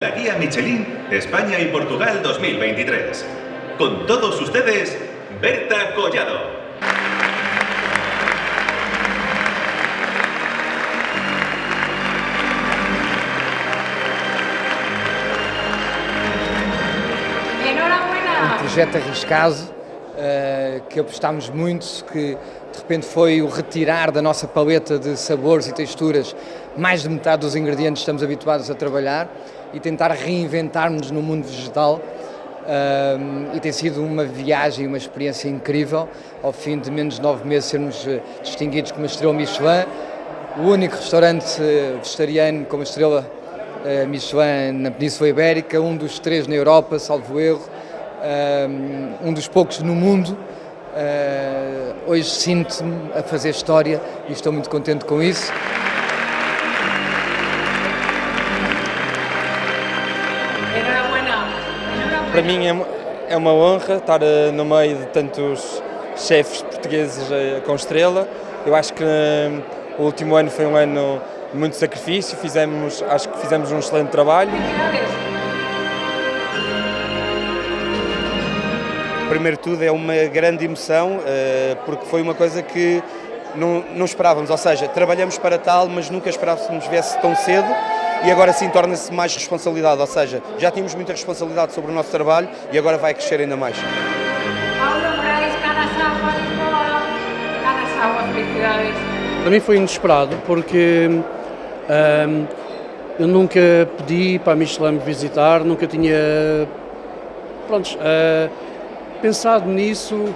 La guía Michelin España y Portugal 2023. Con todos ustedes, Berta Collado. Enhorabuena! Um projeto arriscado, que apostámos muito, que de repente foi o retirar da nossa paleta de sabores e texturas mais de metade dos ingredientes que estamos habituados a trabalhar e tentar reinventarmos no mundo vegetal. Uh, e tem sido uma viagem, uma experiência incrível. Ao fim de menos de nove meses, sermos uh, distinguidos como estrela Michelin, o único restaurante uh, vegetariano com uma estrela Michelin na Península Ibérica, um dos três na Europa, salvo erro, um dos poucos no mundo. hoje sinto-me a fazer história e estou muito contente com isso. Para mim é, é uma honra estar eh, no meio de tantos chefes portugueses eh, com estrela. Eu acho que o último ano foi um ano de muito sacrifício, fizemos, acho que fizemos um excelente trabalho. Primeiro de tudo é uma grande emoção, eh, porque foi uma coisa que não, não esperávamos, ou seja, trabalhamos para tal, mas nunca esperávamos que viesse tão cedo e agora sim torna-se mais responsabilidade, ou seja, já tínhamos muita responsabilidade sobre o nosso trabalho e agora vai crescer ainda mais. Para mim foi inesperado porque hum, eu nunca pedi para a Michelin me visitar, nunca tinha pronto, uh, pensado nisso.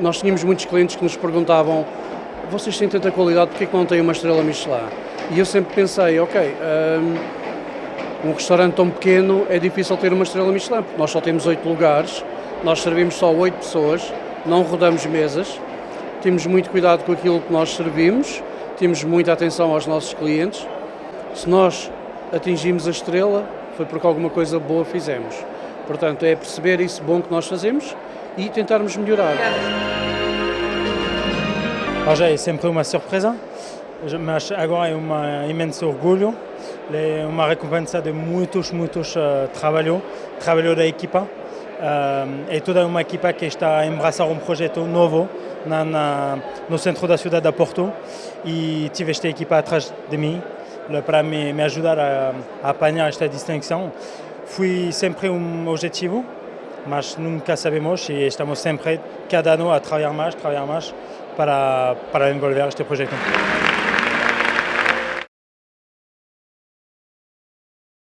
Nós tínhamos muitos clientes que nos perguntavam vocês têm tanta qualidade, porque é que não têm uma estrela Michelin? E eu sempre pensei, ok, um, um restaurante tão pequeno é difícil ter uma estrela Michelin, porque nós só temos oito lugares, nós servimos só oito pessoas, não rodamos mesas, temos muito cuidado com aquilo que nós servimos, temos muita atenção aos nossos clientes. Se nós atingimos a estrela, foi porque alguma coisa boa fizemos. Portanto, é perceber isso bom que nós fazemos e tentarmos melhorar. Já é sempre uma surpresa, mas agora é um imenso orgulho, é uma recompensa de muitos, muitos uh, trabalho, trabalho da equipa. Uh, é toda uma equipa que está a embraçar um projeto novo na, na, no centro da cidade de Porto e tive esta equipa atrás de mim para me, me ajudar a, a apanhar esta distinção. Fui sempre um objetivo, mas nunca sabemos e estamos sempre, cada ano, a trabalhar mais, trabalhar mais para, para envolver este proyecto.